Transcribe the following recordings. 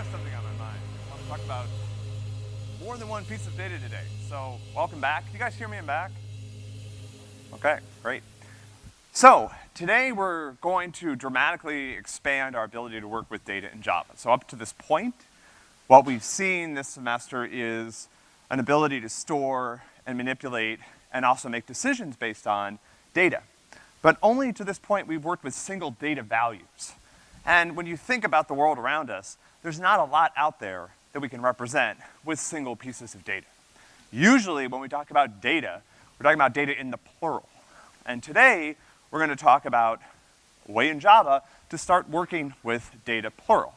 have something on my mind. I want to talk about more than one piece of data today. So, welcome back. You guys hear me in back? Okay, great. So, today we're going to dramatically expand our ability to work with data in Java. So up to this point, what we've seen this semester is an ability to store and manipulate and also make decisions based on data. But only to this point we've worked with single data values. And when you think about the world around us, there's not a lot out there that we can represent with single pieces of data. Usually when we talk about data, we're talking about data in the plural. And today, we're gonna talk about a way in Java to start working with data plural,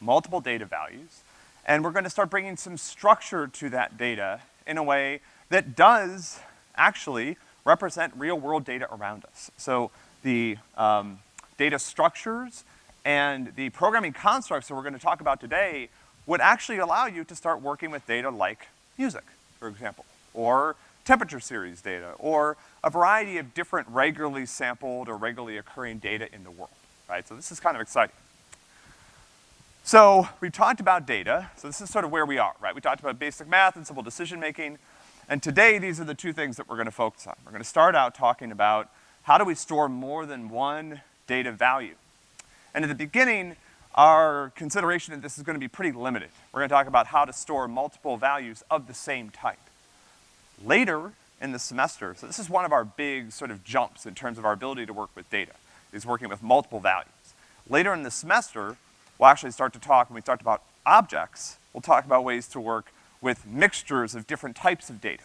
multiple data values, and we're gonna start bringing some structure to that data in a way that does actually represent real-world data around us. So the um, data structures and the programming constructs that we're gonna talk about today would actually allow you to start working with data like music, for example, or temperature series data, or a variety of different regularly sampled or regularly occurring data in the world, right? So this is kind of exciting. So we've talked about data, so this is sort of where we are, right? We talked about basic math and simple decision making, and today these are the two things that we're gonna focus on. We're gonna start out talking about how do we store more than one data value. And at the beginning, our consideration of this is gonna be pretty limited. We're gonna talk about how to store multiple values of the same type. Later in the semester, so this is one of our big sort of jumps in terms of our ability to work with data, is working with multiple values. Later in the semester, we'll actually start to talk, when we talked about objects, we'll talk about ways to work with mixtures of different types of data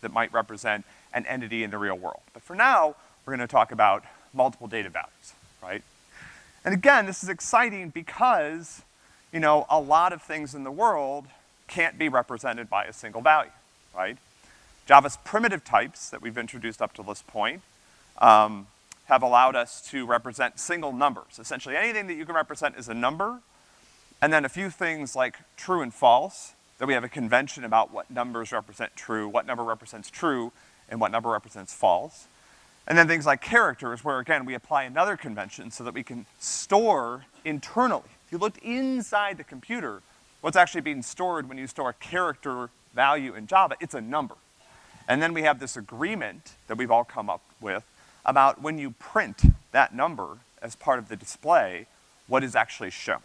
that might represent an entity in the real world. But for now, we're gonna talk about multiple data values, right? And again, this is exciting because, you know, a lot of things in the world can't be represented by a single value, right? Java's primitive types that we've introduced up to this point um, have allowed us to represent single numbers. Essentially, anything that you can represent is a number, and then a few things like true and false, that we have a convention about what numbers represent true, what number represents true, and what number represents false. And then things like characters, where again, we apply another convention so that we can store internally. If you looked inside the computer, what's actually being stored when you store a character value in Java, it's a number. And then we have this agreement that we've all come up with about when you print that number as part of the display, what is actually shown.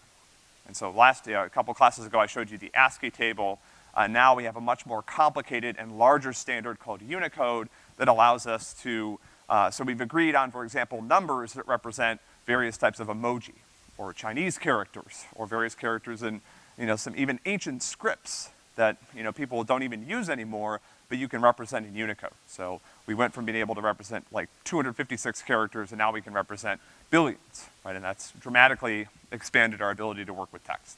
And so last, uh, a couple classes ago, I showed you the ASCII table. Uh, now we have a much more complicated and larger standard called Unicode that allows us to, uh, so we've agreed on, for example, numbers that represent various types of emoji, or Chinese characters, or various characters in, you know, some even ancient scripts that, you know, people don't even use anymore, but you can represent in Unicode. So we went from being able to represent like 256 characters and now we can represent billions, right? And that's dramatically expanded our ability to work with text.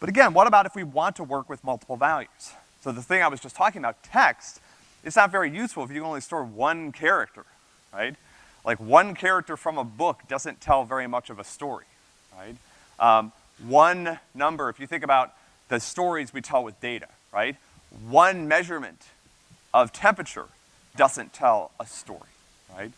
But again, what about if we want to work with multiple values? So the thing I was just talking about, text, it's not very useful if you can only store one character, right? Like one character from a book doesn't tell very much of a story, right? Um, one number, if you think about the stories we tell with data, right? one measurement of temperature doesn't tell a story, right?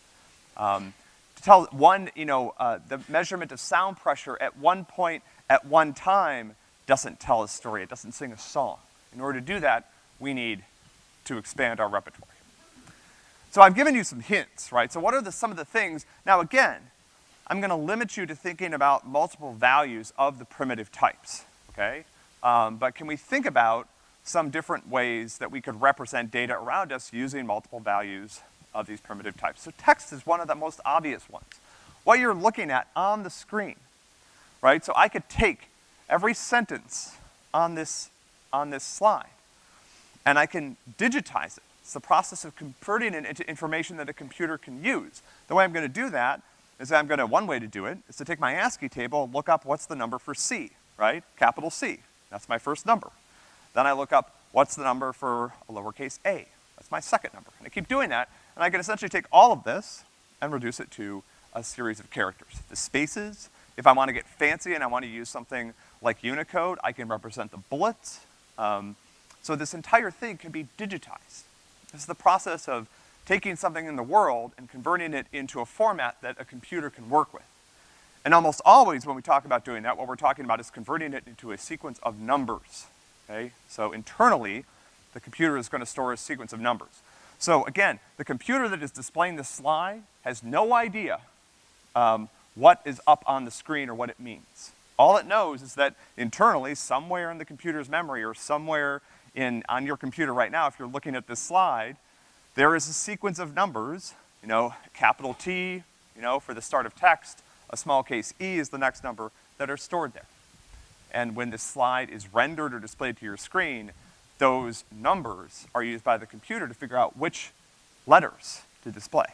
Um, to tell one, you know, uh, the measurement of sound pressure at one point, at one time, doesn't tell a story, it doesn't sing a song. In order to do that, we need to expand our repertoire. So I've given you some hints, right? So what are the, some of the things, now again, I'm gonna limit you to thinking about multiple values of the primitive types, okay? Um, but can we think about some different ways that we could represent data around us using multiple values of these primitive types. So text is one of the most obvious ones. What you're looking at on the screen, right? So I could take every sentence on this, on this slide, and I can digitize it. It's the process of converting it into information that a computer can use. The way I'm gonna do that is I'm gonna, one way to do it is to take my ASCII table and look up what's the number for C, right? Capital C. That's my first number. Then I look up what's the number for a lowercase a. That's my second number. And I keep doing that, and I can essentially take all of this and reduce it to a series of characters. The spaces, if I wanna get fancy and I wanna use something like Unicode, I can represent the bullets. Um, so this entire thing can be digitized. This is the process of taking something in the world and converting it into a format that a computer can work with. And almost always when we talk about doing that, what we're talking about is converting it into a sequence of numbers, okay? So internally, the computer is gonna store a sequence of numbers. So again, the computer that is displaying the slide has no idea um, what is up on the screen or what it means. All it knows is that internally, somewhere in the computer's memory or somewhere in, on your computer right now, if you're looking at this slide, there is a sequence of numbers, you know, capital T, you know, for the start of text, a small case E is the next number, that are stored there. And when this slide is rendered or displayed to your screen, those numbers are used by the computer to figure out which letters to display.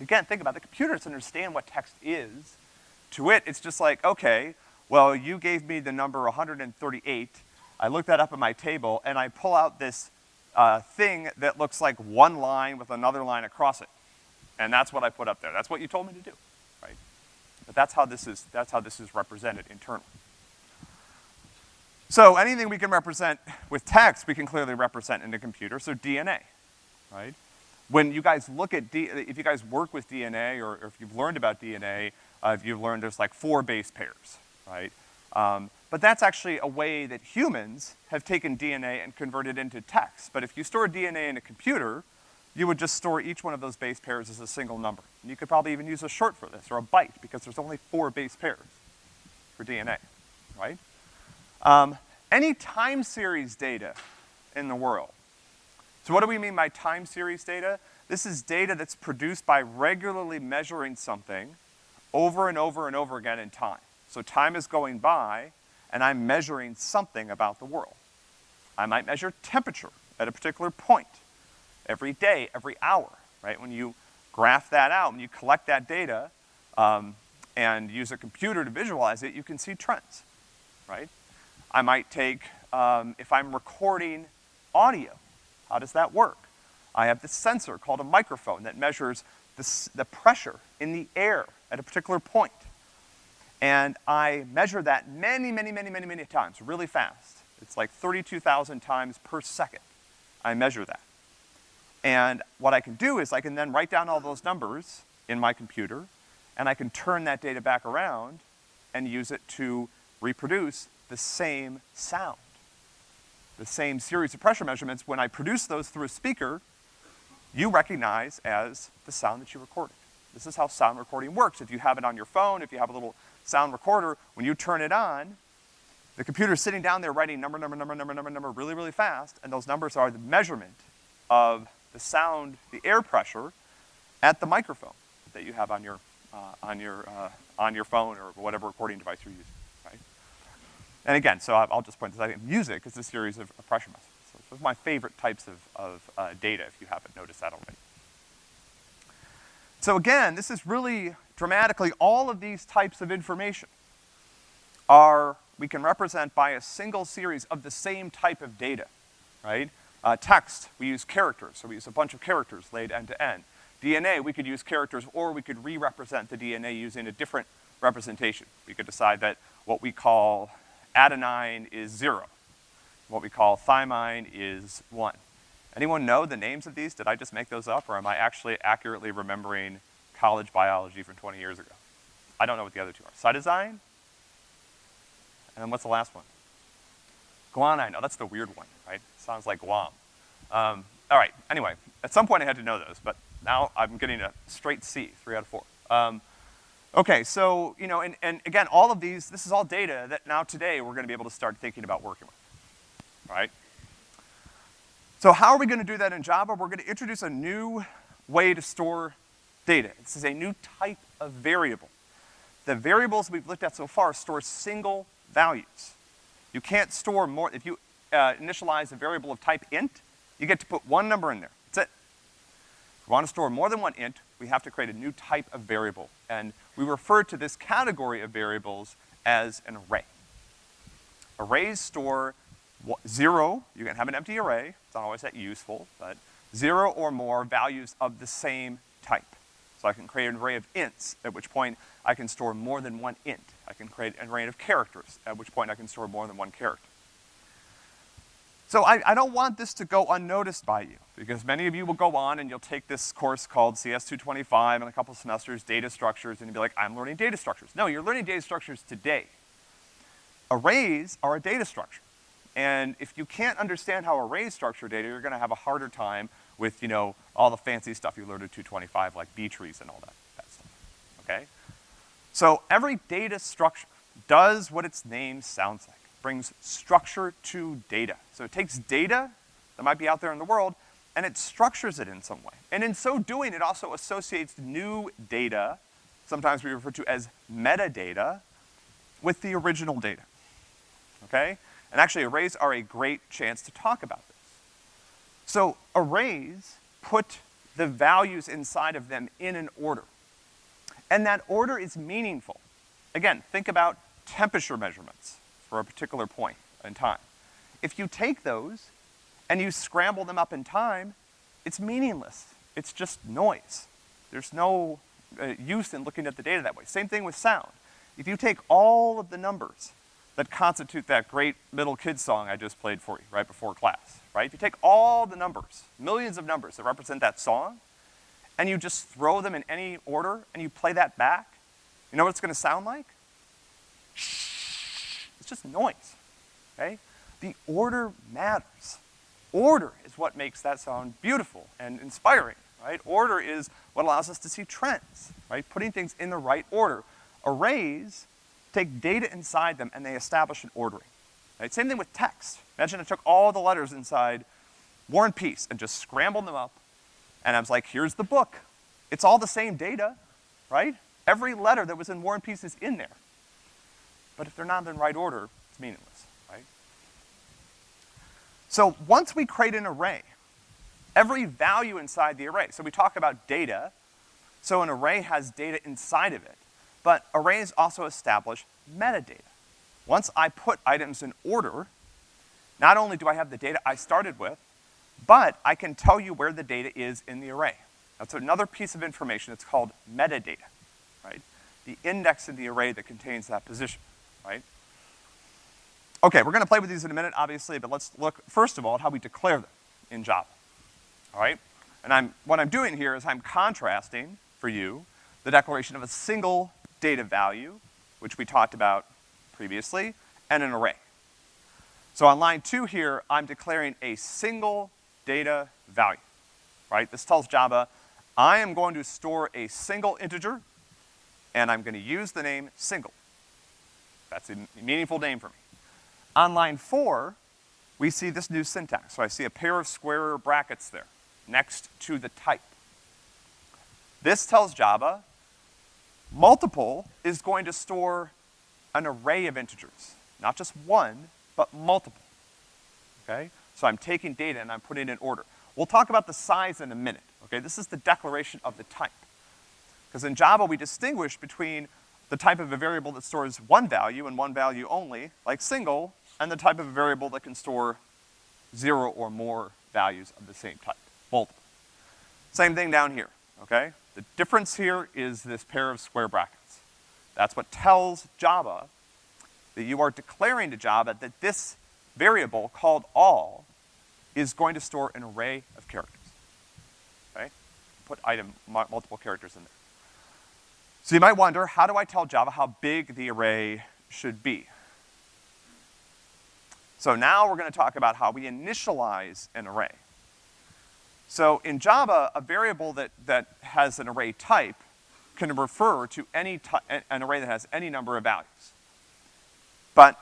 Again, think about it. The computer doesn't understand what text is. To it, it's just like, okay, well, you gave me the number 138. I look that up at my table, and I pull out this uh, thing that looks like one line with another line across it. And that's what I put up there. That's what you told me to do, right? But that's how this is, that's how this is represented internally. So anything we can represent with text, we can clearly represent in a computer, so DNA, right? When you guys look at, D, if you guys work with DNA, or, or if you've learned about DNA, uh, if you've learned there's like four base pairs, right? Um, but that's actually a way that humans have taken DNA and converted into text. But if you store DNA in a computer, you would just store each one of those base pairs as a single number. And you could probably even use a short for this, or a byte, because there's only four base pairs for DNA, right? Um, any time series data in the world. So what do we mean by time series data? This is data that's produced by regularly measuring something over and over and over again in time. So time is going by, and I'm measuring something about the world. I might measure temperature at a particular point, every day, every hour, right? When you graph that out, when you collect that data, um, and use a computer to visualize it, you can see trends, right? I might take, um, if I'm recording audio, how does that work? I have this sensor called a microphone that measures the, the pressure in the air at a particular point. And I measure that many, many, many, many, many times, really fast. It's like 32,000 times per second. I measure that. And what I can do is I can then write down all those numbers in my computer, and I can turn that data back around and use it to reproduce the same sound. The same series of pressure measurements, when I produce those through a speaker, you recognize as the sound that you recorded. This is how sound recording works. If you have it on your phone, if you have a little sound recorder, when you turn it on, the computer's sitting down there writing number, number, number, number, number, number really, really fast, and those numbers are the measurement of the sound, the air pressure at the microphone that you have on your, uh, on your, uh, on your phone or whatever recording device you're using, right? And again, so I'll just point this out, music is a series of, of pressure messages. So those are my favorite types of, of uh, data, if you haven't noticed that already. So again, this is really dramatically, all of these types of information are, we can represent by a single series of the same type of data, right? Uh, text, we use characters, so we use a bunch of characters laid end to end. DNA, we could use characters or we could re-represent the DNA using a different representation. We could decide that what we call adenine is zero. What we call thymine is one. Anyone know the names of these? Did I just make those up, or am I actually accurately remembering college biology from 20 years ago? I don't know what the other two are. Cytosine? And then what's the last one? Guanine. Oh, that's the weird one, right? Sounds like Guam. Um, all right, anyway, at some point I had to know those, but now I'm getting a straight C, three out of four. Um, okay, so, you know, and, and again, all of these, this is all data that now today we're gonna be able to start thinking about working with, right? So how are we gonna do that in Java? We're gonna introduce a new way to store data. This is a new type of variable. The variables we've looked at so far store single values. You can't store more, if you uh, initialize a variable of type int, you get to put one number in there. That's it. If we want to store more than one int, we have to create a new type of variable. And we refer to this category of variables as an array. Arrays store zero, you can have an empty array, it's not always that useful, but zero or more values of the same type. So I can create an array of ints, at which point I can store more than one int. I can create an array of characters, at which point I can store more than one character. So I, I don't want this to go unnoticed by you, because many of you will go on and you'll take this course called CS225 in a couple semesters, data structures, and you'll be like, I'm learning data structures. No, you're learning data structures today. Arrays are a data structure. And if you can't understand how arrays structure data, you're gonna have a harder time with, you know, all the fancy stuff you learned at 225, like B-trees and all that, that stuff, okay? So every data structure does what its name sounds like, brings structure to data. So it takes data that might be out there in the world, and it structures it in some way. And in so doing, it also associates new data, sometimes we refer to as metadata, with the original data, okay? And actually, arrays are a great chance to talk about this. So arrays put the values inside of them in an order. And that order is meaningful. Again, think about temperature measurements for a particular point in time. If you take those and you scramble them up in time, it's meaningless. It's just noise. There's no uh, use in looking at the data that way. Same thing with sound. If you take all of the numbers that constitute that great middle kid song I just played for you right before class, right? If you take all the numbers, millions of numbers that represent that song, and you just throw them in any order and you play that back, you know what it's gonna sound like? It's just noise, okay? The order matters. Order is what makes that sound beautiful and inspiring, right? Order is what allows us to see trends, right? Putting things in the right order. Arrays take data inside them and they establish an ordering. Right? Same thing with text. Imagine I took all the letters inside War and Peace and just scrambled them up, and I was like, here's the book. It's all the same data, right? Every letter that was in War and Peace is in there. But if they're not in right order, it's meaningless, right? So once we create an array, every value inside the array, so we talk about data, so an array has data inside of it. But arrays also establish metadata. Once I put items in order, not only do I have the data I started with, but I can tell you where the data is in the array. That's another piece of information, it's called metadata, right? The index in the array that contains that position, right? Okay, we're gonna play with these in a minute, obviously, but let's look, first of all, at how we declare them in Java, all right? And I'm, what I'm doing here is I'm contrasting, for you, the declaration of a single data value, which we talked about previously, and an array. So on line two here, I'm declaring a single data value, right? This tells Java, I am going to store a single integer, and I'm gonna use the name single. That's a meaningful name for me. On line four, we see this new syntax. So I see a pair of square brackets there, next to the type. This tells Java, Multiple is going to store an array of integers. Not just one, but multiple, okay? So I'm taking data and I'm putting it in order. We'll talk about the size in a minute, okay? This is the declaration of the type. Because in Java, we distinguish between the type of a variable that stores one value and one value only, like single, and the type of a variable that can store zero or more values of the same type, multiple. Same thing down here, okay? The difference here is this pair of square brackets. That's what tells Java that you are declaring to Java that this variable called all is going to store an array of characters. Okay? Put item, multiple characters in there. So you might wonder, how do I tell Java how big the array should be? So now we're gonna talk about how we initialize an array. So in Java, a variable that, that has an array type can refer to any an array that has any number of values. But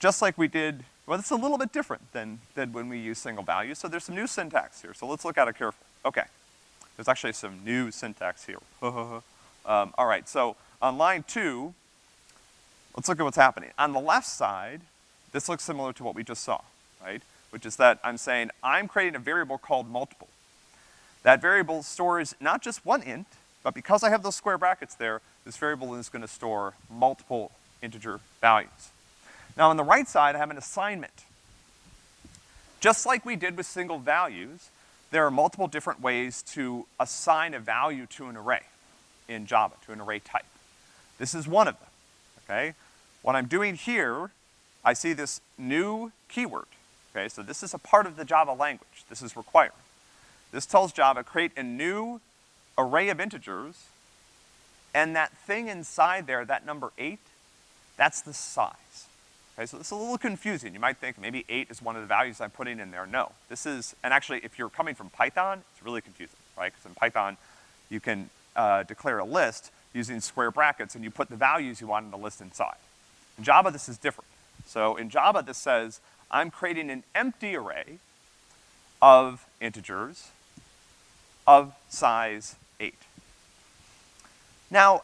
just like we did, well, it's a little bit different than, than when we use single values, so there's some new syntax here, so let's look at it carefully. Okay, there's actually some new syntax here. um, all right, so on line two, let's look at what's happening. On the left side, this looks similar to what we just saw, right? Which is that I'm saying I'm creating a variable called multiple. That variable stores not just one int, but because I have those square brackets there, this variable is gonna store multiple integer values. Now on the right side, I have an assignment. Just like we did with single values, there are multiple different ways to assign a value to an array in Java, to an array type. This is one of them, okay? What I'm doing here, I see this new keyword, Okay, so this is a part of the Java language. This is required. This tells Java, create a new array of integers, and that thing inside there, that number eight, that's the size. Okay, so is a little confusing. You might think maybe eight is one of the values I'm putting in there. No. This is, and actually if you're coming from Python, it's really confusing, right? Because in Python, you can, uh, declare a list using square brackets and you put the values you want in the list inside. In Java, this is different. So in Java, this says, I'm creating an empty array of integers of size. Now,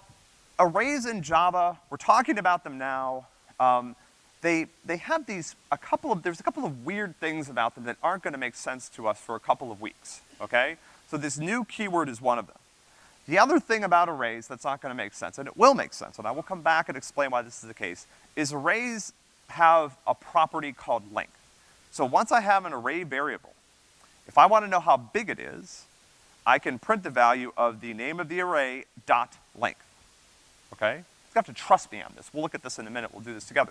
arrays in Java, we're talking about them now, um, they, they have these, a couple of, there's a couple of weird things about them that aren't gonna make sense to us for a couple of weeks, okay? So this new keyword is one of them. The other thing about arrays that's not gonna make sense, and it will make sense, and I will come back and explain why this is the case, is arrays have a property called length. So once I have an array variable, if I wanna know how big it is, I can print the value of the name of the array dot length, okay? You have to trust me on this. We'll look at this in a minute, we'll do this together.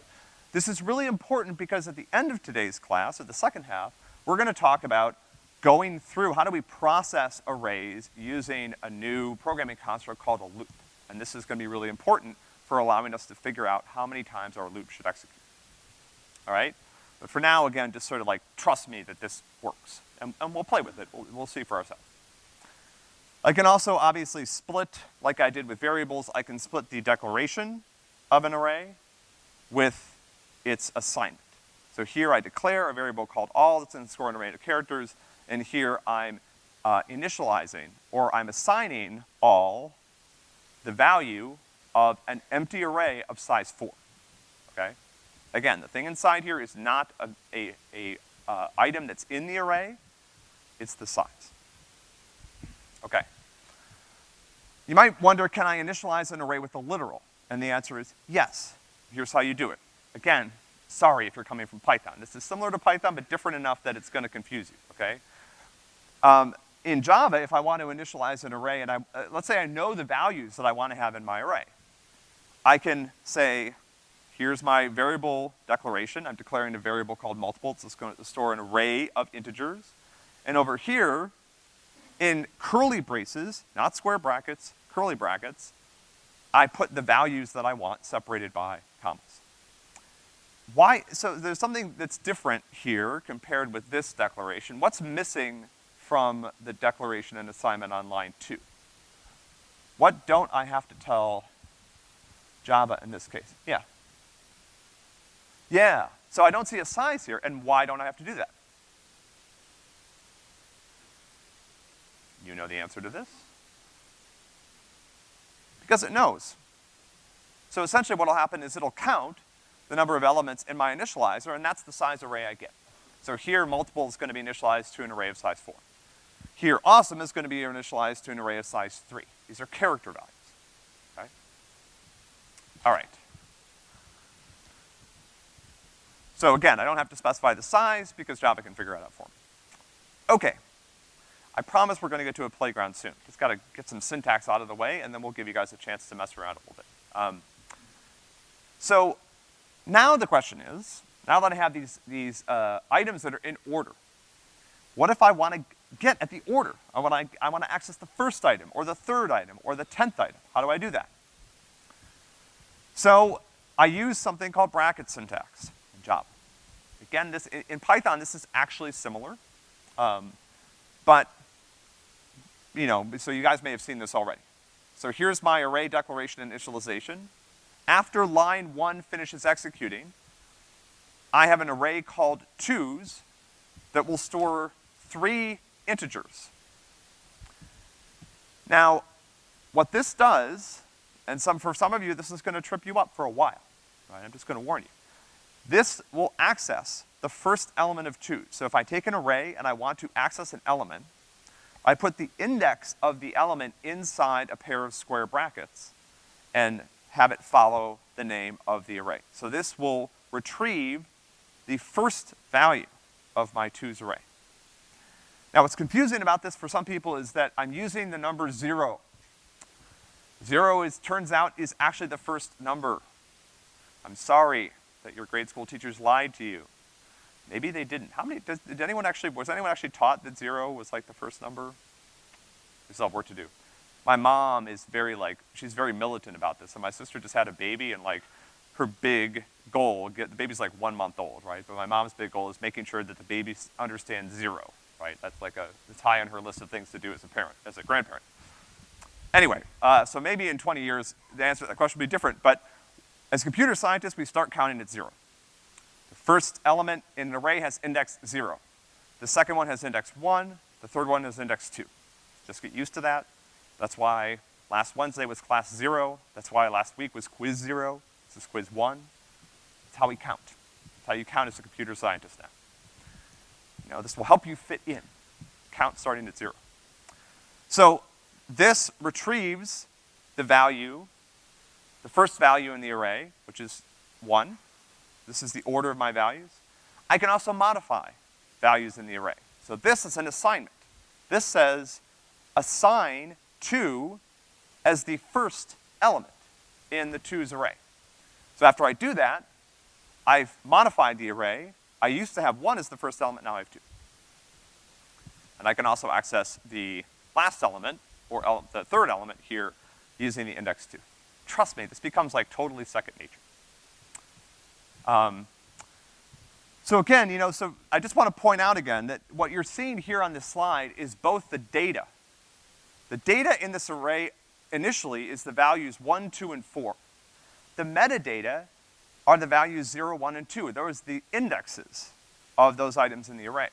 This is really important because at the end of today's class, at the second half, we're gonna talk about going through how do we process arrays using a new programming construct called a loop. And this is gonna be really important for allowing us to figure out how many times our loop should execute. All right? But for now, again, just sort of like, trust me that this works. And, and we'll play with it. We'll, we'll see for ourselves. I can also obviously split, like I did with variables, I can split the declaration of an array with its assignment. So here I declare a variable called all that's in score array of characters, and here I'm uh, initializing, or I'm assigning all the value of an empty array of size four, okay? Again, the thing inside here is not a, a, a uh, item that's in the array, it's the size. Okay. You might wonder, can I initialize an array with a literal? And the answer is yes. Here's how you do it. Again, sorry if you're coming from Python. This is similar to Python, but different enough that it's gonna confuse you, okay? Um, in Java, if I want to initialize an array and I, uh, let's say I know the values that I want to have in my array, I can say, here's my variable declaration. I'm declaring a variable called multiple. It's going to store an array of integers. And over here, in curly braces, not square brackets, curly brackets, I put the values that I want separated by commas. Why, so there's something that's different here compared with this declaration. What's missing from the declaration and assignment on line two? What don't I have to tell Java in this case? Yeah. Yeah, so I don't see a size here, and why don't I have to do that? You know the answer to this? Because it knows. So essentially what'll happen is it'll count the number of elements in my initializer, and that's the size array I get. So here, multiple is gonna be initialized to an array of size four. Here, awesome is gonna be initialized to an array of size three. These are character values, okay? All right. So again, I don't have to specify the size because Java can figure it out for me. Okay. I promise we're gonna get to a playground soon. Just gotta get some syntax out of the way, and then we'll give you guys a chance to mess around a little bit. Um, so, now the question is, now that I have these, these, uh, items that are in order, what if I wanna get at the order? I wanna, I wanna access the first item, or the third item, or the tenth item. How do I do that? So, I use something called bracket syntax in Java. Again, this, in Python, this is actually similar. Um, but you know, so you guys may have seen this already. So here's my array declaration initialization. After line one finishes executing, I have an array called twos that will store three integers. Now, what this does, and some, for some of you, this is gonna trip you up for a while, right? I'm just gonna warn you. This will access the first element of twos. So if I take an array and I want to access an element, I put the index of the element inside a pair of square brackets and have it follow the name of the array. So this will retrieve the first value of my twos array. Now what's confusing about this for some people is that I'm using the number zero. Zero is, turns out, is actually the first number. I'm sorry that your grade school teachers lied to you. Maybe they didn't. How many, does, did anyone actually, was anyone actually taught that zero was like the first number? We still have work to do. My mom is very like, she's very militant about this, and my sister just had a baby, and like, her big goal, get, the baby's like one month old, right? But my mom's big goal is making sure that the baby understands zero, right? That's like a, it's high on her list of things to do as a parent, as a grandparent. Anyway, uh, so maybe in 20 years, the answer to that question will be different, but as computer scientists, we start counting at zero. First element in an array has index zero. The second one has index one, the third one has index two. Just get used to that. That's why last Wednesday was class zero. That's why last week was quiz zero. This is quiz one. It's how we count. It's how you count as a computer scientist now. You know, this will help you fit in. Count starting at zero. So this retrieves the value, the first value in the array, which is one. This is the order of my values. I can also modify values in the array. So this is an assignment. This says assign two as the first element in the twos array. So after I do that, I've modified the array. I used to have one as the first element, now I have two. And I can also access the last element, or ele- the third element here, using the index two. Trust me, this becomes like totally second nature. Um, so again, you know, so I just want to point out again that what you're seeing here on this slide is both the data. The data in this array initially is the values one, two, and four. The metadata are the values zero, one, and two. Those are the indexes of those items in the array.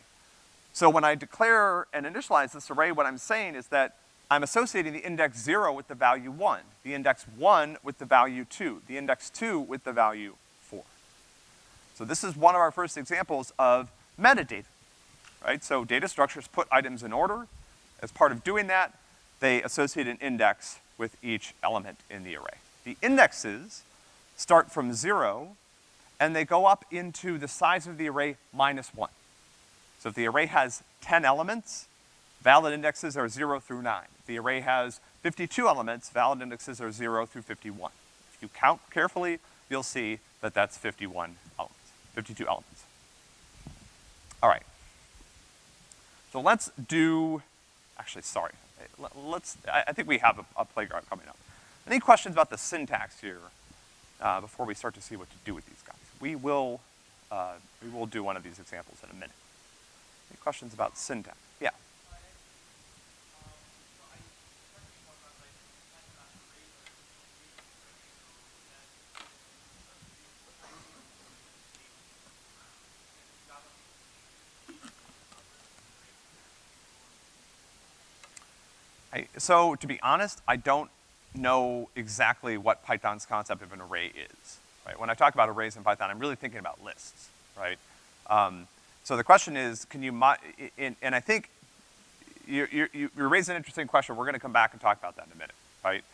So when I declare and initialize this array, what I'm saying is that I'm associating the index zero with the value one, the index one with the value two, the index two with the value. So this is one of our first examples of metadata, right? So data structures put items in order. As part of doing that, they associate an index with each element in the array. The indexes start from zero, and they go up into the size of the array minus one. So if the array has ten elements, valid indexes are zero through nine. If the array has fifty-two elements, valid indexes are zero through fifty-one. If you count carefully, you'll see that that's fifty-one elements, fifty-two elements. All right. So let's do, actually, sorry. Let- Let's, I, I think we have a, a playground coming up. Any questions about the syntax here, uh, before we start to see what to do with these guys? We will, uh, we will do one of these examples in a minute. Any questions about syntax? Yeah. I, so to be honest, I don't know exactly what Python's concept of an array is, right? When I talk about arrays in Python, I'm really thinking about lists, right? Um, so the question is, can you in, and I think you, you, you you raise an interesting question. We're gonna come back and talk about that in a minute, right?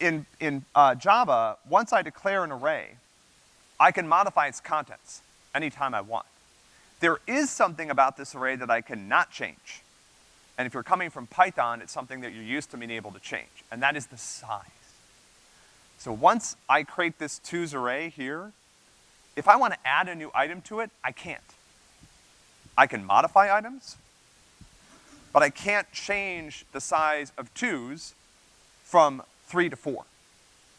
In, in uh, Java, once I declare an array, I can modify its contents anytime I want. There is something about this array that I cannot change. And if you're coming from Python, it's something that you're used to being able to change, and that is the size. So once I create this twos array here, if I want to add a new item to it, I can't. I can modify items, but I can't change the size of twos from three to four.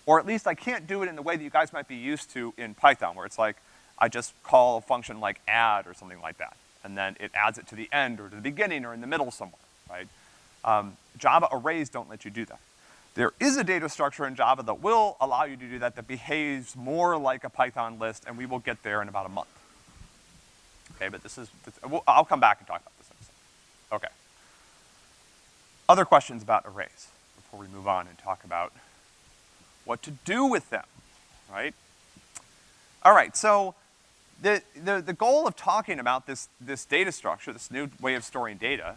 Or at least I can't do it in the way that you guys might be used to in Python, where it's like, I just call a function like add or something like that, and then it adds it to the end or to the beginning or in the middle somewhere, right? Um, Java arrays don't let you do that. There is a data structure in Java that will allow you to do that, that behaves more like a Python list, and we will get there in about a month. Okay, but this is, this, we'll, I'll come back and talk about this in a second. Okay. Other questions about arrays before we move on and talk about what to do with them, right? All right, so the, the, the goal of talking about this, this data structure, this new way of storing data,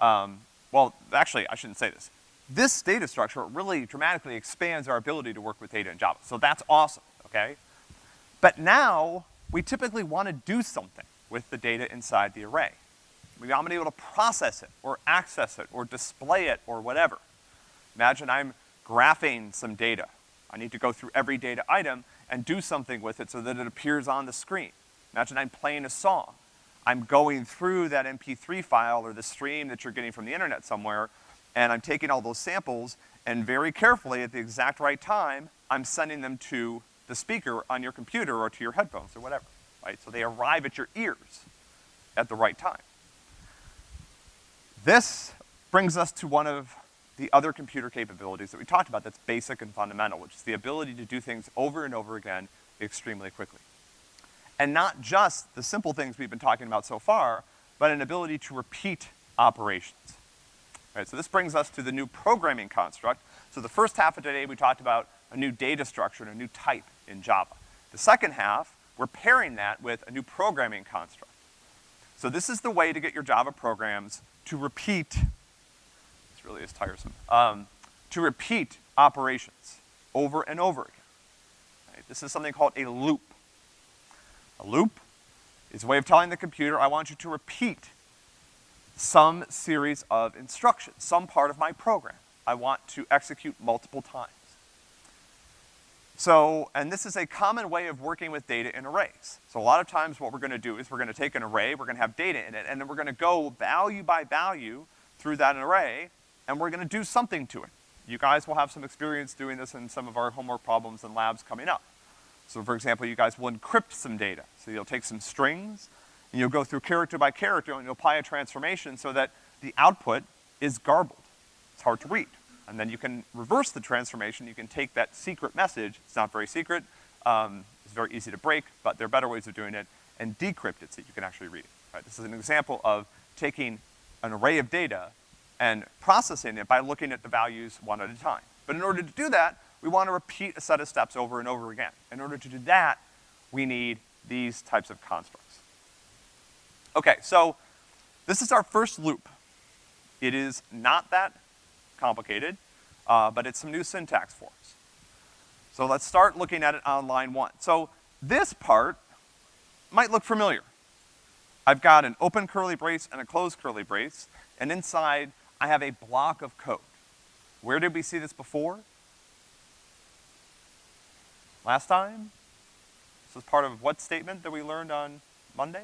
um, well, actually, I shouldn't say this. This data structure really dramatically expands our ability to work with data in Java. So that's awesome, okay? But now, we typically want to do something with the data inside the array. We want to be able to process it, or access it, or display it, or whatever. Imagine I'm graphing some data. I need to go through every data item and do something with it so that it appears on the screen. Imagine I'm playing a song. I'm going through that MP3 file or the stream that you're getting from the internet somewhere, and I'm taking all those samples, and very carefully, at the exact right time, I'm sending them to the speaker on your computer or to your headphones or whatever, right? So they arrive at your ears at the right time. This brings us to one of the other computer capabilities that we talked about that's basic and fundamental, which is the ability to do things over and over again extremely quickly. And not just the simple things we've been talking about so far, but an ability to repeat operations. Right, so this brings us to the new programming construct. So the first half of today, we talked about a new data structure and a new type in Java. The second half, we're pairing that with a new programming construct. So this is the way to get your Java programs to repeat, this really is tiresome, um, to repeat operations over and over again. Right? This is something called a loop. A loop is a way of telling the computer, I want you to repeat some series of instructions, some part of my program. I want to execute multiple times. So, and this is a common way of working with data in arrays. So a lot of times what we're gonna do is we're gonna take an array, we're gonna have data in it, and then we're gonna go value by value through that array, and we're gonna do something to it. You guys will have some experience doing this in some of our homework problems and labs coming up. So for example, you guys will encrypt some data. So you'll take some strings, and you'll go through character by character, and you'll apply a transformation so that the output is garbled. It's hard to read. And then you can reverse the transformation. You can take that secret message, it's not very secret, um, it's very easy to break, but there are better ways of doing it, and decrypt it so you can actually read it. Right? This is an example of taking an array of data and processing it by looking at the values one at a time. But in order to do that, we want to repeat a set of steps over and over again. In order to do that, we need these types of constructs. Okay, so this is our first loop. It is not that complicated, uh, but it's some new syntax for us. So let's start looking at it on line one. So this part might look familiar. I've got an open curly brace and a closed curly brace, and inside I have a block of code. Where did we see this before? Last time? This was part of what statement that we learned on Monday?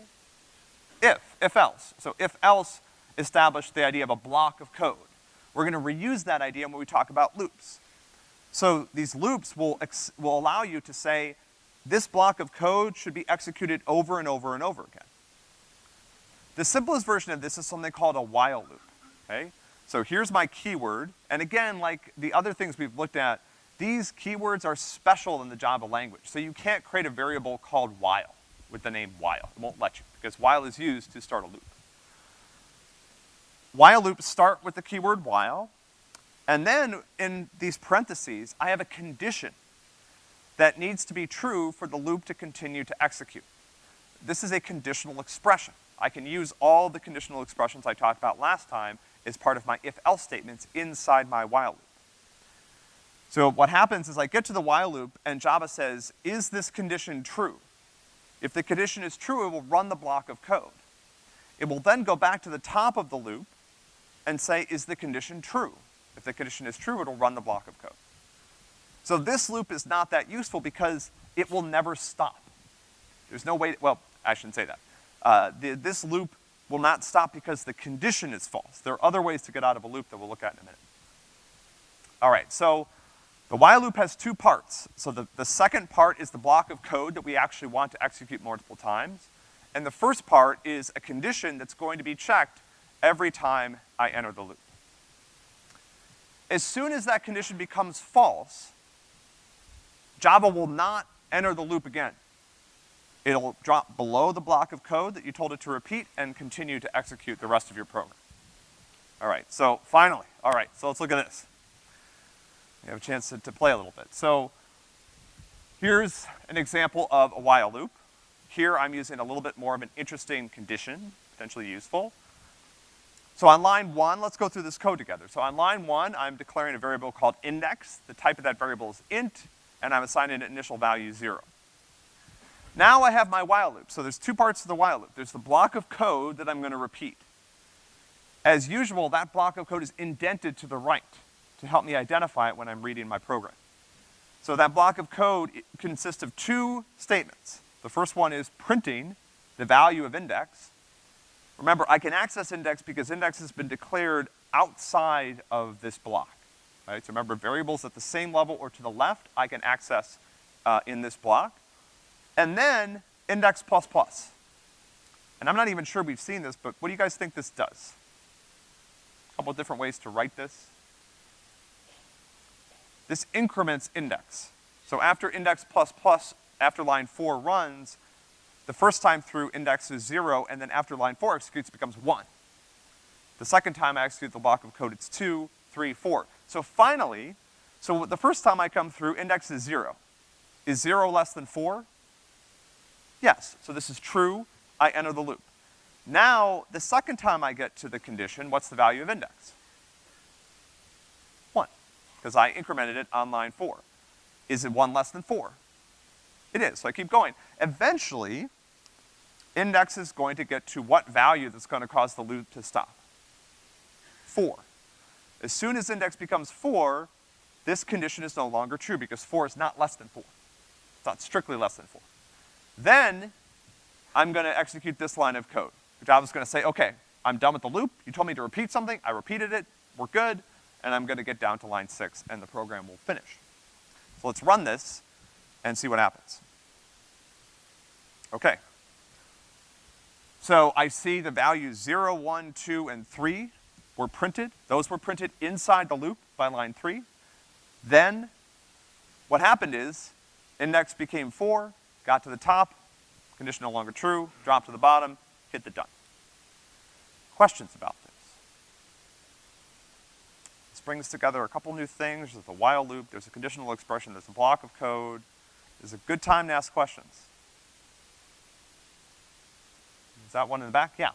If, if else. So if else established the idea of a block of code. We're gonna reuse that idea when we talk about loops. So these loops will, will allow you to say, this block of code should be executed over and over and over again. The simplest version of this is something called a while loop, okay? So here's my keyword, and again, like the other things we've looked at, these keywords are special in the Java language, so you can't create a variable called while with the name while. It won't let you, because while is used to start a loop. While loops start with the keyword while, and then in these parentheses, I have a condition that needs to be true for the loop to continue to execute. This is a conditional expression. I can use all the conditional expressions I talked about last time as part of my if-else statements inside my while loop. So what happens is I get to the while loop and Java says, is this condition true? If the condition is true, it will run the block of code. It will then go back to the top of the loop and say, is the condition true? If the condition is true, it'll run the block of code. So this loop is not that useful because it will never stop. There's no way, well, I shouldn't say that. Uh, the, this loop will not stop because the condition is false. There are other ways to get out of a loop that we'll look at in a minute. All right, so the while loop has two parts. So the, the second part is the block of code that we actually want to execute multiple times. And the first part is a condition that's going to be checked every time I enter the loop. As soon as that condition becomes false, Java will not enter the loop again. It'll drop below the block of code that you told it to repeat and continue to execute the rest of your program. All right, so finally, all right, so let's look at this. We have a chance to, to play a little bit. So here's an example of a while loop. Here I'm using a little bit more of an interesting condition, potentially useful. So on line one, let's go through this code together. So on line one, I'm declaring a variable called index. The type of that variable is int, and I'm assigning an initial value zero. Now I have my while loop. So there's two parts to the while loop. There's the block of code that I'm gonna repeat. As usual, that block of code is indented to the right to help me identify it when I'm reading my program. So that block of code consists of two statements. The first one is printing the value of index. Remember, I can access index because index has been declared outside of this block, right? So remember, variables at the same level or to the left, I can access uh, in this block. And then index plus plus. And I'm not even sure we've seen this, but what do you guys think this does? A couple different ways to write this. This increments index. So after index plus plus, after line four runs, the first time through index is zero, and then after line four executes becomes one. The second time I execute the block of code, it's two, three, four. So finally, so the first time I come through, index is zero. Is zero less than four? Yes, so this is true, I enter the loop. Now, the second time I get to the condition, what's the value of index? Because I incremented it on line four. Is it one less than four? It is, so I keep going. Eventually, index is going to get to what value that's gonna cause the loop to stop? Four. As soon as index becomes four, this condition is no longer true because four is not less than four. It's not strictly less than four. Then, I'm gonna execute this line of code. Java's gonna say, okay, I'm done with the loop, you told me to repeat something, I repeated it, we're good, and I'm gonna get down to line six and the program will finish. So let's run this and see what happens. Okay. So I see the values zero, one, two, and three were printed. Those were printed inside the loop by line three. Then, what happened is, index became four, got to the top, condition no longer true, dropped to the bottom, hit the done. Questions about this? Brings together a couple new things. There's a while loop, there's a conditional expression, there's a block of code. There's a good time to ask questions. Is that one in the back? Yeah.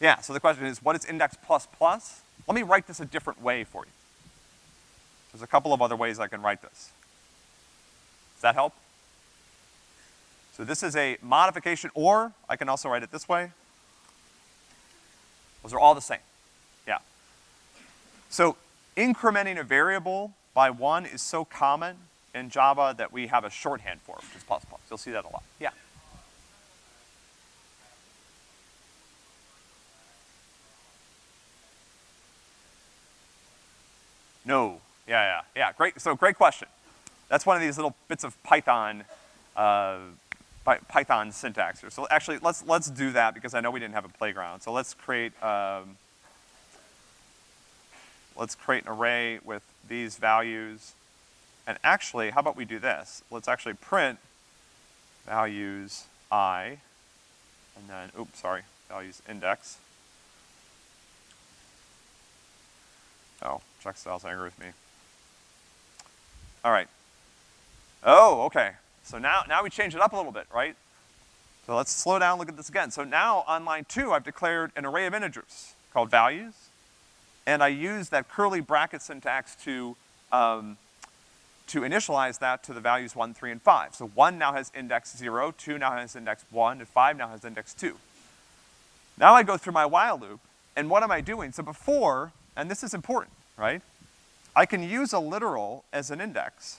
Yeah, so the question is, what is index plus plus? Let me write this a different way for you. There's a couple of other ways I can write this. Does that help? So this is a modification, or I can also write it this way. Those are all the same. So incrementing a variable by one is so common in Java that we have a shorthand for it, which is plus plus. You'll see that a lot. Yeah. No. Yeah, yeah, yeah. Great, so great question. That's one of these little bits of Python, uh, Python syntax here. So actually, let's, let's do that because I know we didn't have a playground. So let's create, um, let's create an array with these values. And actually, how about we do this? Let's actually print values i, and then, oops, sorry, values index. Oh, Checkstyle's angry with me. All right. Oh, okay. So now, now we change it up a little bit, right? So let's slow down, look at this again. So now on line two, I've declared an array of integers called values, and I use that curly bracket syntax to, um, to initialize that to the values one, three, and five. So one now has index zero, two now has index one, and five now has index two. Now I go through my while loop, and what am I doing? So before, and this is important, right? I can use a literal as an index,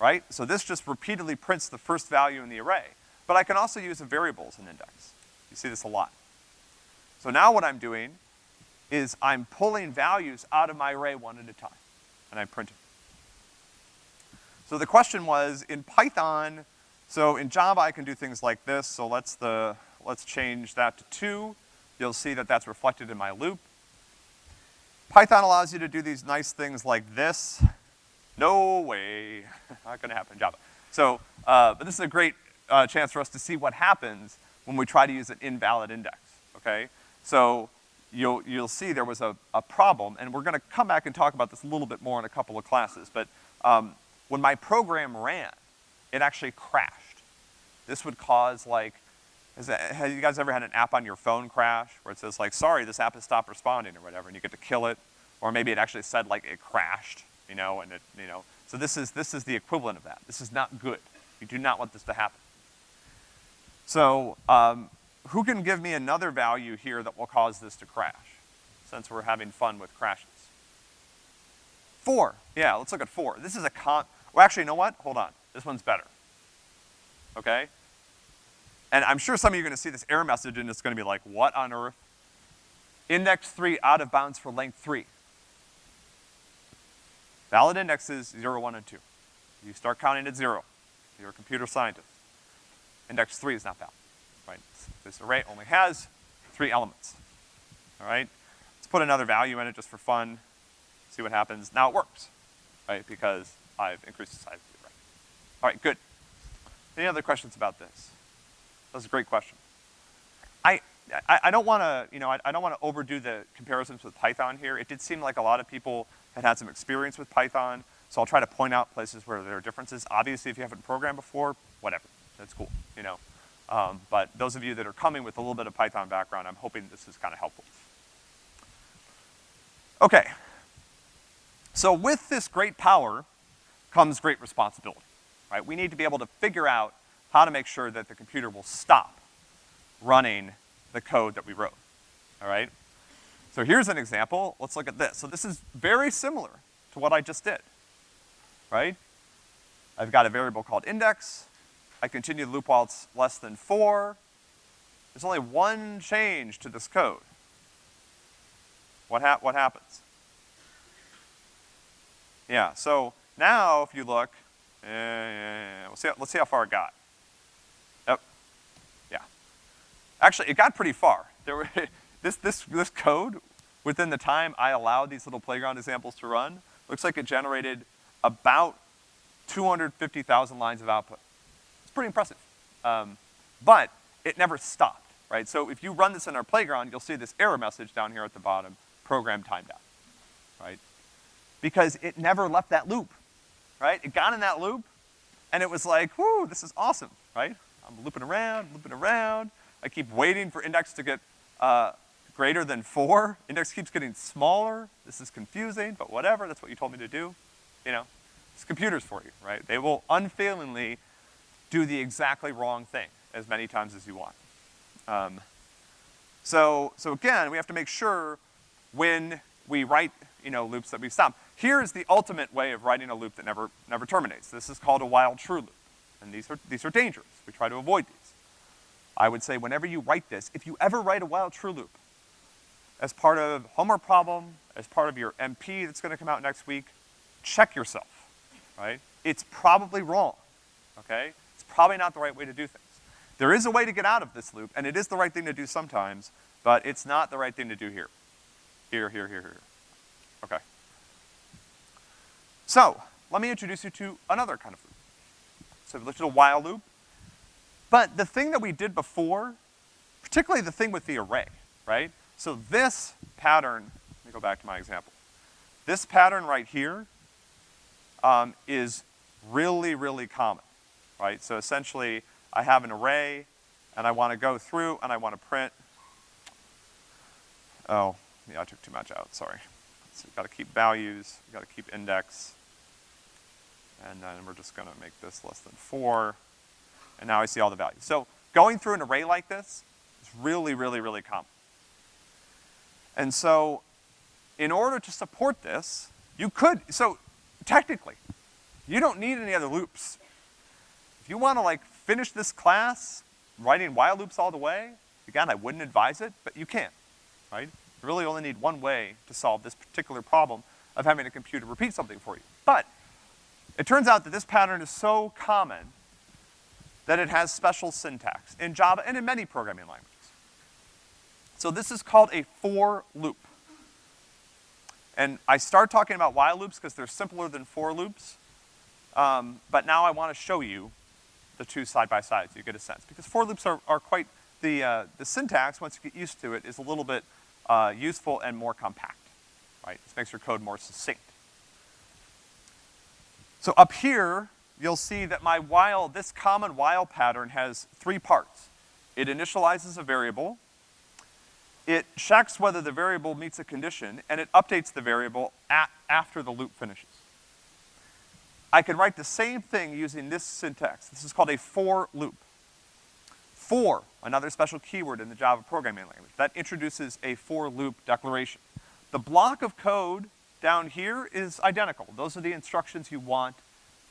right? So this just repeatedly prints the first value in the array. But I can also use a variable as an index. You see this a lot. So now what I'm doing is I'm pulling values out of my array one at a time, and I'm printing. So the question was, in Python, so in Java I can do things like this, so let's the, let's change that to two. You'll see that that's reflected in my loop. Python allows you to do these nice things like this. No way, not gonna happen in Java. So, uh, but this is a great uh, chance for us to see what happens when we try to use an invalid index, okay? So you'll, you'll see there was a, a problem, and we're gonna come back and talk about this a little bit more in a couple of classes, but um, when my program ran, it actually crashed. This would cause like, that, have you guys ever had an app on your phone crash where it says like, sorry, this app has stopped responding or whatever, and you get to kill it? Or maybe it actually said like it crashed, you know, and it, you know. So this is, this is the equivalent of that. This is not good. You do not want this to happen. So, um, who can give me another value here that will cause this to crash, since we're having fun with crashes? Four, yeah, let's look at four. This is a con, well actually, you know what? Hold on, this one's better. okay? And I'm sure some of you are gonna see this error message and it's gonna be like, what on earth? Index three out of bounds for length three. Valid indexes zero, one, and two. You start counting at zero. You're a computer scientist. Index three is not valid, right? This array only has three elements, all right? Let's put another value in it just for fun, see what happens. Now it works, right? Because I've increased the size of the array. All right, good. Any other questions about this? That's a great question. I, I, I don't wanna, you know, I, I don't wanna overdo the comparisons with Python here. It did seem like a lot of people had had some experience with Python, so I'll try to point out places where there are differences. Obviously, if you haven't programmed before, whatever, that's cool, you know. Um, but those of you that are coming with a little bit of Python background, I'm hoping this is kind of helpful. Okay. So with this great power comes great responsibility, right? We need to be able to figure out how to make sure that the computer will stop running the code that we wrote, all right? So here's an example. Let's look at this. So this is very similar to what I just did, right? I've got a variable called index. I continue the loop while it's less than four. There's only one change to this code. What hap what happens? Yeah, so now if you look, uh, let's, see, let's see how far it got. Yep, yeah. Actually, it got pretty far. There were, this, this, this code, within the time I allowed these little playground examples to run, looks like it generated about 250,000 lines of output. Pretty impressive. Um, but it never stopped, right? So if you run this in our playground, you'll see this error message down here at the bottom, program timed out, right? Because it never left that loop, right? It got in that loop, and it was like, whoo, this is awesome, right? I'm looping around, looping around. I keep waiting for index to get, uh, greater than four. Index keeps getting smaller. This is confusing, but whatever, that's what you told me to do. You know, it's computers for you, right? They will unfailingly do the exactly wrong thing as many times as you want. Um, so, so again, we have to make sure when we write, you know, loops that we stop. Here's the ultimate way of writing a loop that never, never terminates. This is called a while true loop. And these are, these are dangerous. We try to avoid these. I would say whenever you write this, if you ever write a while true loop, as part of homework problem, as part of your MP that's gonna come out next week, check yourself, right? It's probably wrong, okay? Probably not the right way to do things. There is a way to get out of this loop, and it is the right thing to do sometimes, but it's not the right thing to do here. Here, here, here, here. Okay. So, let me introduce you to another kind of loop. So we looked at a while loop, but the thing that we did before, particularly the thing with the array, right? So this pattern, let me go back to my example. This pattern right here um, is really, really common, right? So essentially, I have an array, and I wanna go through, and I wanna print, oh, yeah, I took too much out, sorry. So we've gotta keep values, we've gotta keep index, and then we're just gonna make this less than four, and now I see all the values. So going through an array like this is really, really, really common. And so, in order to support this, you could, so technically, you don't need any other loops. If you wanna like finish this class writing while loops all the way, again, I wouldn't advise it, but you can, right? You really only need one way to solve this particular problem of having a computer repeat something for you. But, it turns out that this pattern is so common that it has special syntax in Java and in many programming languages. So this is called a for loop. And I start talking about while loops because they're simpler than for loops. Um, but now I wanna show you the two side by side so you get a sense. Because for loops are, are quite, the, uh, the syntax, once you get used to it, is a little bit uh, useful and more compact, right? This makes your code more succinct. So up here, you'll see that my while, this common while pattern has three parts. It initializes a variable, it checks whether the variable meets a condition, and it updates the variable at, after the loop finishes. I can write the same thing using this syntax. This is called a for loop. For, another special keyword in the Java programming language, that introduces a for loop declaration. The block of code down here is identical. Those are the instructions you want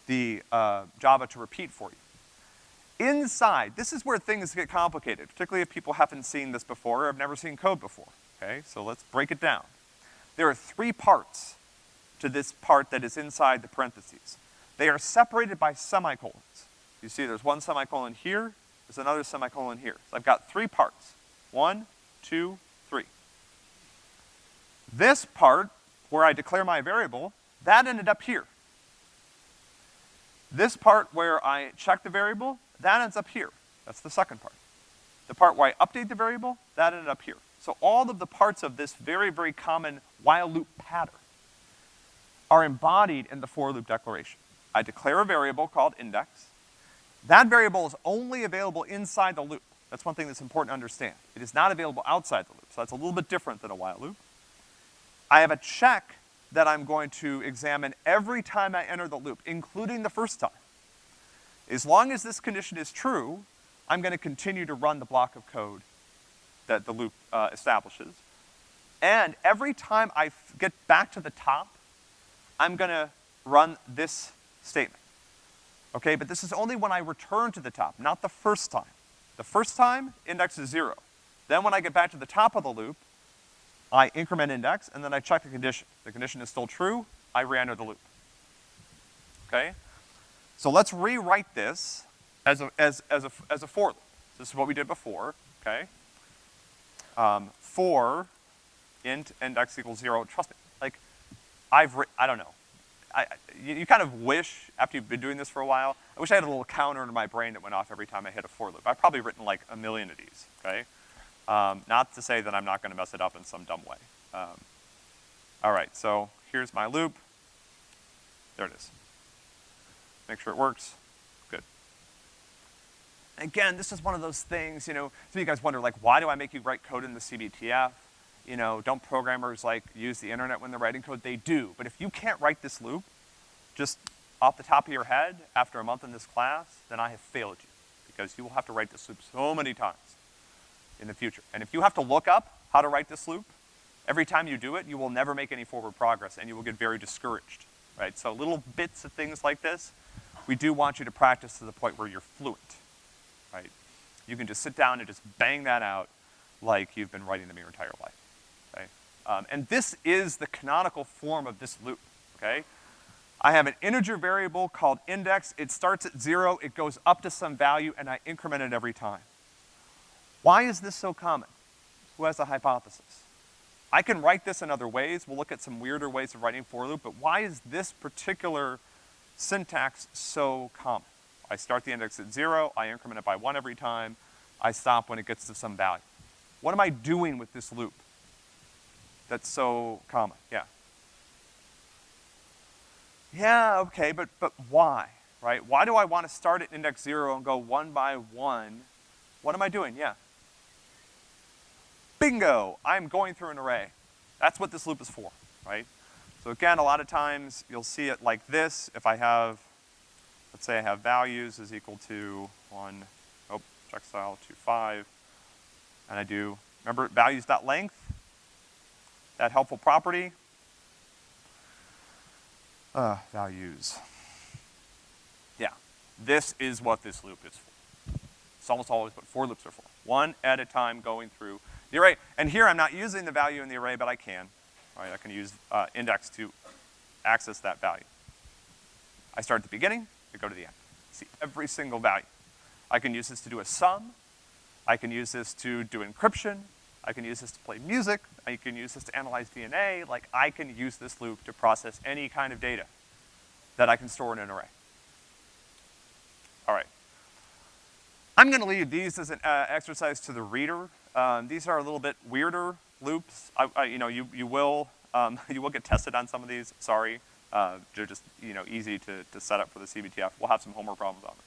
the uh, Java to repeat for you. inside, this is where things get complicated, particularly if people haven't seen this before or have never seen code before, okay? So let's break it down. There are three parts to this part that is inside the parentheses. They are separated by semicolons. You see there's one semicolon here, there's another semicolon here. So I've got three parts. One, two, three. This part, where I declare my variable, that ended up here. This part where I check the variable, that ends up here. That's the second part. The part where I update the variable, that ended up here. So all of the parts of this very, very common while loop pattern are embodied in the for loop declaration. I declare a variable called index. That variable is only available inside the loop. That's one thing that's important to understand. It is not available outside the loop, so that's a little bit different than a while loop. I have a check that I'm going to examine every time I enter the loop, including the first time. As long as this condition is true, I'm gonna continue to run the block of code that the loop uh, establishes. And every time I get back to the top, I'm gonna run this statement. Okay, but this is only when I return to the top, not the first time. The first time, index is zero. Then when I get back to the top of the loop, I increment index, and then I check the condition. The condition is still true, I re-enter the loop. Okay? So let's rewrite this as a, as, as a, as a for loop. This is what we did before, okay? Um, for int index equals zero, trust me, like, I've I don't know. I, you, you, kind of wish, after you've been doing this for a while, I wish I had a little counter in my brain that went off every time I hit a for loop. I've probably written like a million of these, okay? Um, not to say that I'm not gonna mess it up in some dumb way. Um, all right, so here's my loop. There it is. Make sure it works. Good. Again, this is one of those things, you know, some of you guys wonder, like, why do I make you write code in the CBTF? You know, don't programmers, like, use the internet when they're writing code? They do, but if you can't write this loop, just off the top of your head, after a month in this class, then I have failed you, because you will have to write this loop so many times in the future. And if you have to look up how to write this loop, every time you do it, you will never make any forward progress, and you will get very discouraged, right? So little bits of things like this, we do want you to practice to the point where you're fluent, right? You can just sit down and just bang that out like you've been writing them your entire life? Um, and this is the canonical form of this loop, okay? I have an integer variable called index. It starts at zero, it goes up to some value, and I increment it every time. Why is this so common? Who has a hypothesis? I can write this in other ways. We'll look at some weirder ways of writing for loop, but why is this particular syntax so common. I start the index at zero, I increment it by one every time, I stop when it gets to some value. What am I doing with this loop that's so common? Yeah. Yeah, okay, but, but why, right? Why do I want to start at index zero and go one by one? What am I doing? Yeah. Bingo, I'm going through an array. That's what this loop is for, right? So again, a lot of times you'll see it like this. If I have, let's say I have values is equal to one, oh, Checkstyle to five, and I do, remember values.length, that helpful property, uh, values. Yeah, this is what this loop is for. It's almost always what for loops are for. One at a time going through the array. And here I'm not using the value in the array, but I can. Right, I can use uh, index to access that value. I start at the beginning, I go to the end. See every single value. I can use this to do a sum. I can use this to do encryption. I can use this to play music. I can use this to analyze DNA. Like, I can use this loop to process any kind of data that I can store in an array. All right. I'm gonna leave these as an uh, exercise to the reader. Um, these are a little bit weirder loops. I, I, you know, you, you will, um, you will get tested on some of these, sorry. Uh, they're just, you know, easy to, to set up for the CBTF. We'll have some homework problems on it.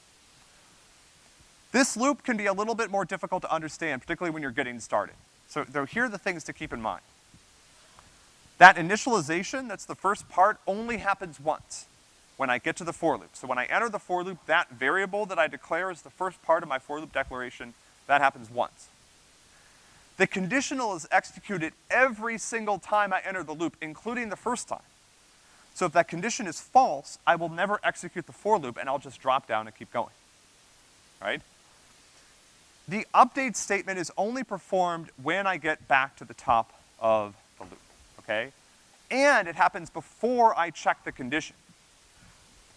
This loop can be a little bit more difficult to understand, particularly when you're getting started. So here are the things to keep in mind. That initialization, that's the first part, only happens once when I get to the for loop. So when I enter the for loop, that variable that I declare is the first part of my for loop declaration, that happens once. The conditional is executed every single time I enter the loop, including the first time. So if that condition is false, I will never execute the for loop and I'll just drop down and keep going. right? The update statement is only performed when I get back to the top of the loop, okay? And it happens before I check the condition.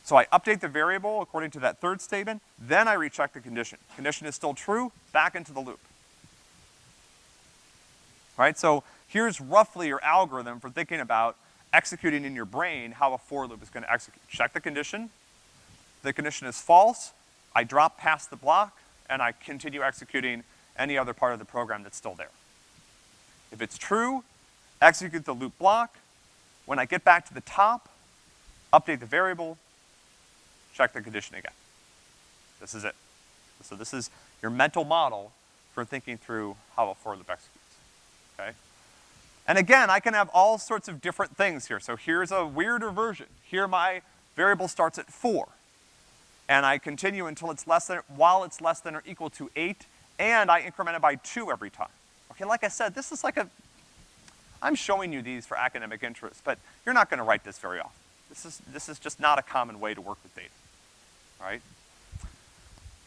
So I update the variable according to that third statement, then I recheck the condition. Condition is still true, back into the loop. Right, so here's roughly your algorithm for thinking about executing in your brain how a for loop is gonna execute. Check the condition, the condition is false, I drop past the block, and I continue executing any other part of the program that's still there. If it's true, execute the loop block. When I get back to the top, update the variable, check the condition again. This is it. So this is your mental model for thinking through how a for loop executes, okay? And again, I can have all sorts of different things here. So here's a weirder version. Here my variable starts at four. And I continue until it's less than, while it's less than or equal to eight, and I increment it by two every time. Okay, like I said, this is like a, I'm showing you these for academic interest, but you're not gonna write this very often. This is, this is just not a common way to work with data, right?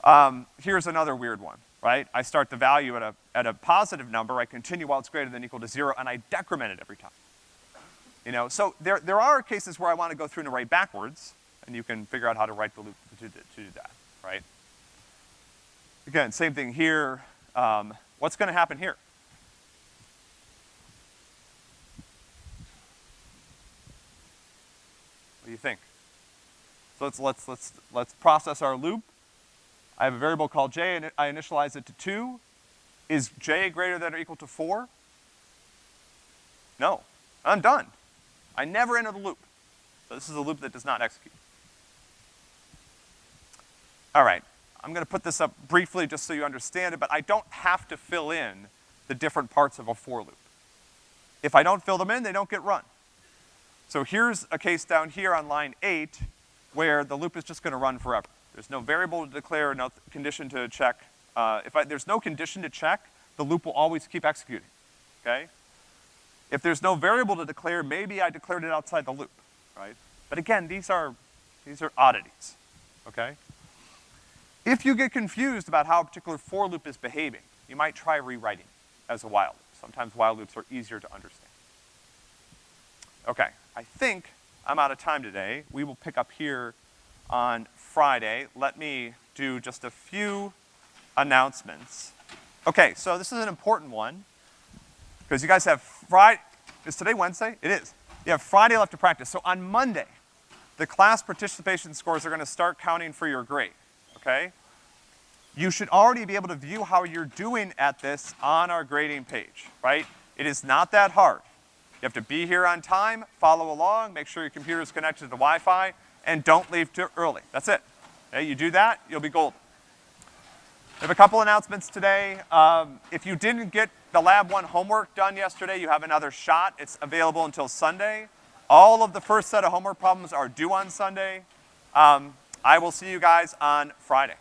Um, here's another weird one, right? I start the value at a, at a positive number, I continue while it's greater than or equal to zero, and I decrement it every time. You know, so there, there are cases where I wanna go through and write backwards, and you can figure out how to write the loop to, to do that, right? Again, same thing here. Um, what's gonna happen here? What do you think? So let's, let's, let's, let's process our loop. I have a variable called j, and I initialize it to two. Is j greater than or equal to four? No, I'm done. I never enter the loop. So this is a loop that does not execute. All right, I'm gonna put this up briefly just so you understand it, but I don't have to fill in the different parts of a for loop. If I don't fill them in, they don't get run. So here's a case down here on line eight where the loop is just gonna run forever. There's no variable to declare, no condition to check. Uh, if I, there's no condition to check, the loop will always keep executing, okay? If there's no variable to declare, maybe I declared it outside the loop, right? But again, these are, these are oddities, okay? If you get confused about how a particular for loop is behaving, you might try rewriting as a while loop. Sometimes while loops are easier to understand. Okay, I think I'm out of time today. We will pick up here on Friday. Let me do just a few announcements. Okay, so this is an important one, because you guys have Friday, is today Wednesday? It is. You have Friday left to practice. So on Monday, the class participation scores are gonna start counting for your grade, okay? You should already be able to view how you're doing at this on our grading page, right? It is not that hard. You have to be here on time, follow along, make sure your computer is connected to the Wi-Fi, and don't leave too early. That's it. Okay, you do that, you'll be golden. We have a couple announcements today. Um, if you didn't get the Lab 1 homework done yesterday, you have another shot. It's available until Sunday. All of the first set of homework problems are due on Sunday. Um, I will see you guys on Friday.